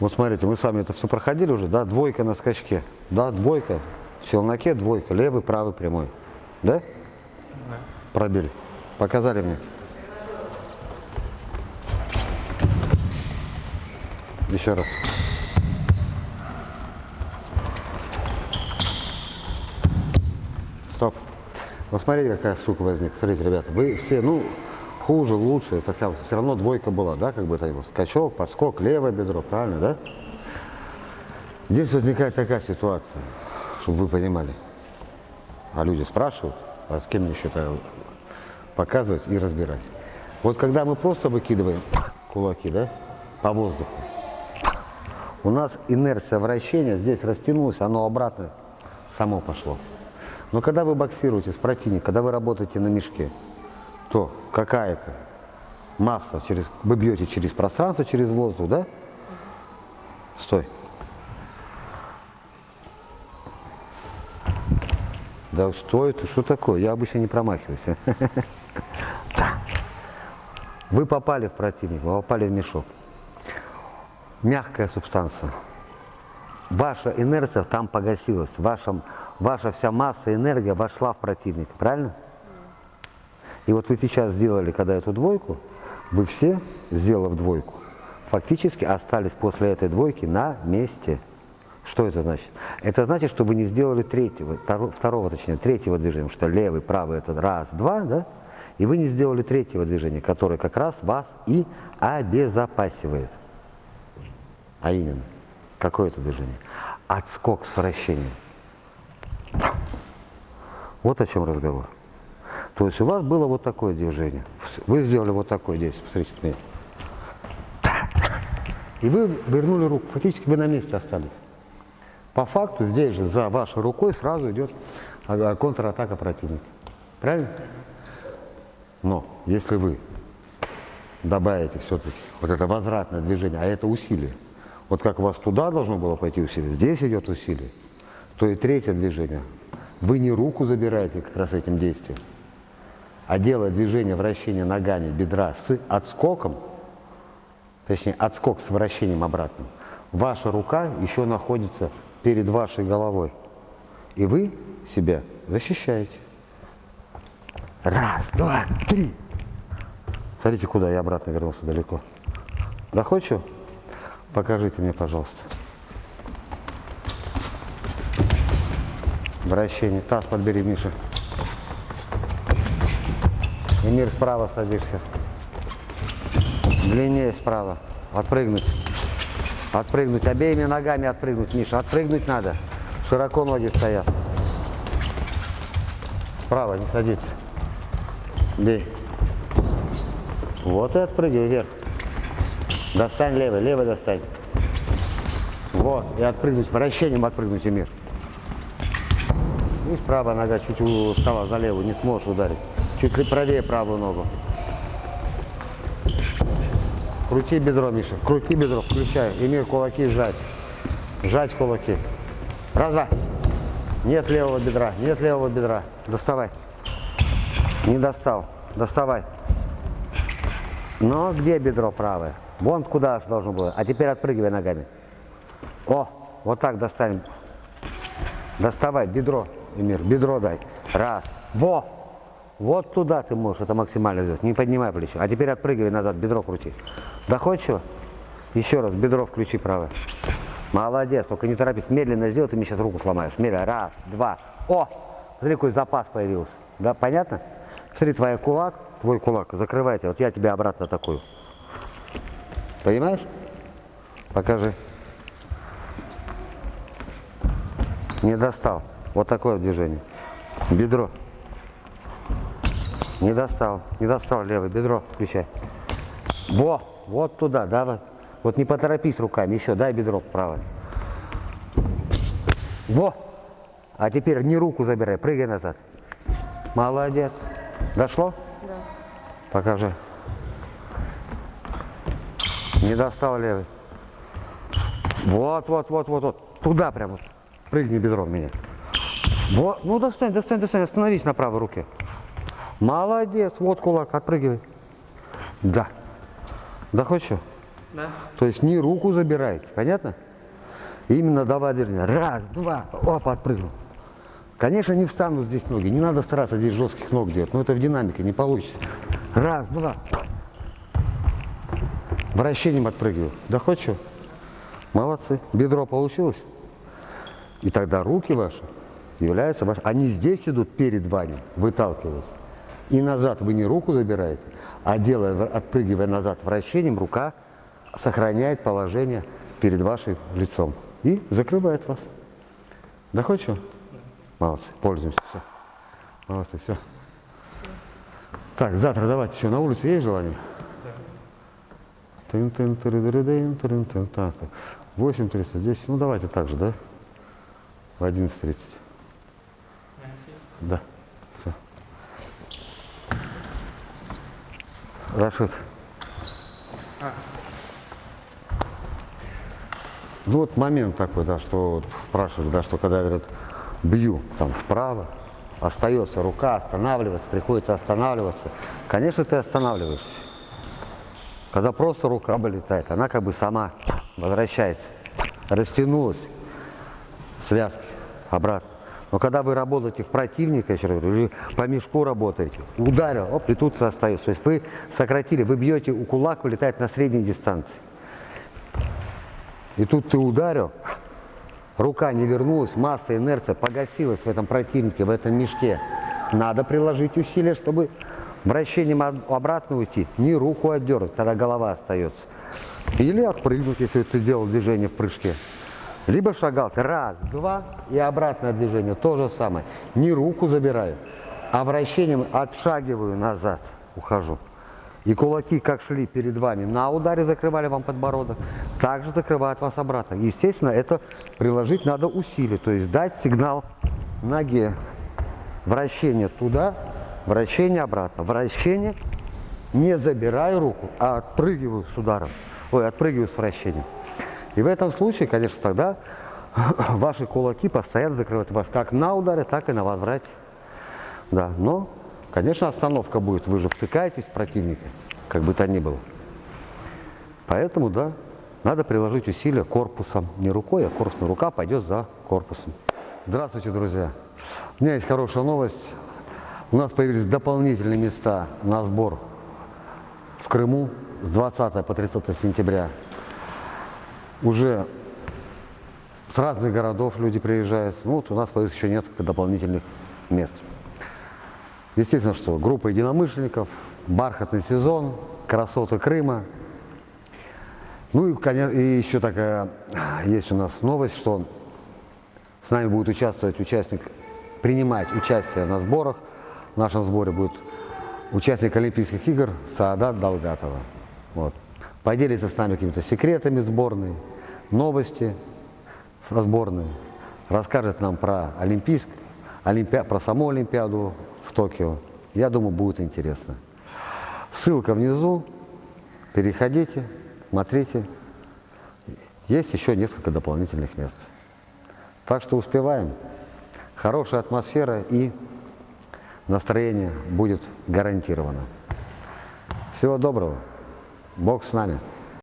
Вот смотрите, мы с вами это все проходили уже, да, двойка на скачке, да, двойка, в челноке двойка, левый, правый, прямой, да? Да. Пробили. Показали мне. Еще раз. Стоп. Вот смотрите, какая сука возник. Смотрите, ребята, вы все, ну, хуже, лучше, это вся, все равно двойка была, да, как бы это его скачок, подскок, левое бедро, правильно, да? Здесь возникает такая ситуация, чтобы вы понимали. А люди спрашивают, а с кем мне это показывать и разбирать. Вот когда мы просто выкидываем кулаки, да, по воздуху, у нас инерция вращения здесь растянулась, оно обратно само пошло. Но когда вы боксируете с противником, когда вы работаете на мешке, то какая-то масса, через, вы бьете через пространство, через воздух, да? Стой. Да стой, ты что такое? Я обычно не промахиваюсь. Вы попали в противника, вы попали в мешок. Мягкая субстанция. Ваша инерция там погасилась. Ваша, ваша вся масса, энергия вошла в противника. Правильно? И вот вы сейчас сделали, когда эту двойку, вы все, сделав двойку, фактически остались после этой двойки на месте. Что это значит? Это значит, что вы не сделали третьего, второго, точнее, третьего движения, потому что левый, правый это раз, два, да? И вы не сделали третьего движения, которое как раз вас и обезопасивает. А именно, какое это движение? Отскок с вращением. Вот о чем разговор. То есть у вас было вот такое движение. Вы сделали вот такое здесь, посмотрите меня. И вы вернули руку, фактически вы на месте остались. По факту здесь же за вашей рукой сразу идет а, контратака противника. Правильно? Но если вы добавите все-таки вот это возвратное движение, а это усилие, вот как у вас туда должно было пойти усилие, здесь идет усилие, то и третье движение. Вы не руку забираете как раз этим действием, а делая движение вращения ногами бедра с отскоком, точнее отскок с вращением обратным, ваша рука еще находится перед вашей головой. И вы себя защищаете. Раз, два, три. Смотрите, куда я обратно вернулся далеко. Доходчиво? Покажите мне, пожалуйста. Вращение. Таз подбери, Миша. Эмир, справа садишься. Длиннее справа. Отпрыгнуть. Отпрыгнуть. Обеими ногами отпрыгнуть, Миша. Отпрыгнуть надо. Широко ноги стоят. Справа, не садиться. Бей. Вот и отпрыгивай вверх. Достань левый, левый достань. Вот, и отпрыгнуть, вращением отпрыгнуть, Эмир. И правая нога чуть устала за левую, не сможешь ударить. Чуть ли правее правую ногу. Крути бедро, Миша. Крути бедро, включай. Эмир, кулаки сжать. Сжать кулаки. Раз, два. Нет левого бедра, нет левого бедра. Доставай. Не достал. Доставай. Но где бедро правое? Вон куда должно было. А теперь отпрыгивай ногами. О, вот так достань. Доставай бедро, Эмир, бедро дай. Раз. Во! Вот туда ты можешь это максимально сделать. Не поднимай плечо. А теперь отпрыгивай назад, бедро крути. Доходчиво? Еще раз, бедро включи правое. Молодец, только не торопись. Медленно сделай, ты мне сейчас руку сломаешь. Медленно. Раз, два. О! Смотри, какой запас появился. Да, понятно? Смотри, твой кулак, твой кулак, закрывайте. Вот я тебя обратно атакую. Понимаешь? Покажи. Не достал. Вот такое движение. Бедро. Не достал. Не достал левое бедро. Включай. Во! Вот туда, да, вот. Вот не поторопись руками. Еще дай бедро правое. Во! А теперь не руку забирай, прыгай назад. Молодец. Дошло? Да. Покажи. Не достал левый. Вот, вот, вот, вот, вот. Туда прямо. Прыгни бедром меня. Вот. Ну, достань, достань, достань. Остановись на правой руке. Молодец. Вот кулак. Отпрыгивай. Да. Да хочешь? Да. То есть не руку забираете, понятно? Именно давай движение. Раз, два, оп, отпрыгнул. Конечно, не встанут здесь ноги, не надо стараться здесь жестких ног делать, но это в динамике, не получится. Раз, два. Вращением отпрыгиваю. Да хоть что? Молодцы. Бедро получилось? И тогда руки ваши являются ваши. Они здесь идут перед вами, выталкиваясь. И назад вы не руку забираете, а делая, отпрыгивая назад вращением, рука сохраняет положение перед вашим лицом и закрывает вас. Что? Молодцы, пользуемся. Все. Молодцы, все. Так, завтра давайте еще на улице есть желание? Тын -тын -дын, тырын -тын. Так, 8.30, 10, ну давайте так же, да? В 11.30. Да, все. Рашид. Ну вот момент такой, да, что вот спрашивают, да, что когда говорят, бью там справа, остается рука, останавливается, приходится останавливаться. Конечно, ты останавливаешься. Когда просто рука вылетает, она как бы сама возвращается, растянулась, связки обратно. Но когда вы работаете в противника, или по мешку работаете, ударил, оп, и тут остается. То есть вы сократили, вы бьете, у кулак вылетает на средней дистанции. И тут ты ударил, рука не вернулась, масса, инерция погасилась в этом противнике, в этом мешке. Надо приложить усилия, чтобы вращением обратно уйти, не руку отдернуть, тогда голова остается. Или отпрыгнуть, если ты делал движение в прыжке. Либо шагал раз, два и обратное движение, то же самое. Не руку забираю, а вращением отшагиваю назад, ухожу. И кулаки, как шли перед вами, на ударе закрывали вам подбородок, также закрывают вас обратно. Естественно, это приложить надо усилия, то есть дать сигнал ноге. Вращение туда, вращение обратно. Вращение, не забираю руку, а отпрыгиваю с ударом, ой, отпрыгиваю с вращением. И в этом случае, конечно, тогда ваши кулаки постоянно закрывают вас как на ударе, так и на возврате. Да, но Конечно, остановка будет, вы же втыкаетесь в противника, как бы то ни было. Поэтому, да, надо приложить усилия корпусом, не рукой, а корпусом. Рука пойдет за корпусом. Здравствуйте, друзья. У меня есть хорошая новость. У нас появились дополнительные места на сбор в Крыму с 20 по 30 сентября. Уже с разных городов люди приезжают. Ну, вот у нас появилось еще несколько дополнительных мест. Естественно, что группа единомышленников, бархатный сезон, красоты Крыма. Ну и, конечно, и еще такая есть у нас новость, что с нами будет участвовать участник, принимать участие на сборах. В нашем сборе будет участник Олимпийских игр Саадат Долгатова. Вот. Поделится с нами какими-то секретами сборной, новости со сборной, расскажет нам про Олимпийск, Олимпи... про саму Олимпиаду, в Токио. Я думаю, будет интересно. Ссылка внизу. Переходите, смотрите. Есть еще несколько дополнительных мест. Так что успеваем. Хорошая атмосфера и настроение будет гарантировано. Всего доброго. Бог с нами.